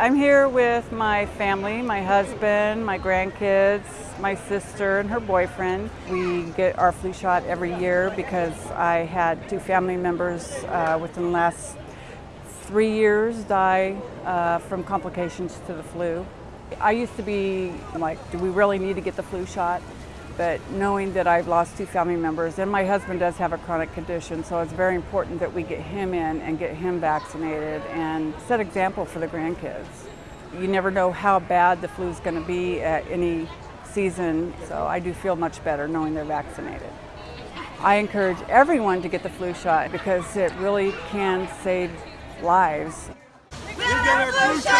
I'm here with my family, my husband, my grandkids, my sister and her boyfriend. We get our flu shot every year because I had two family members uh, within the last three years die uh, from complications to the flu. I used to be like, do we really need to get the flu shot? But knowing that I've lost two family members and my husband does have a chronic condition, so it's very important that we get him in and get him vaccinated and set example for the grandkids. You never know how bad the flu is going to be at any season, so I do feel much better knowing they're vaccinated. I encourage everyone to get the flu shot because it really can save lives. We get our flu shot!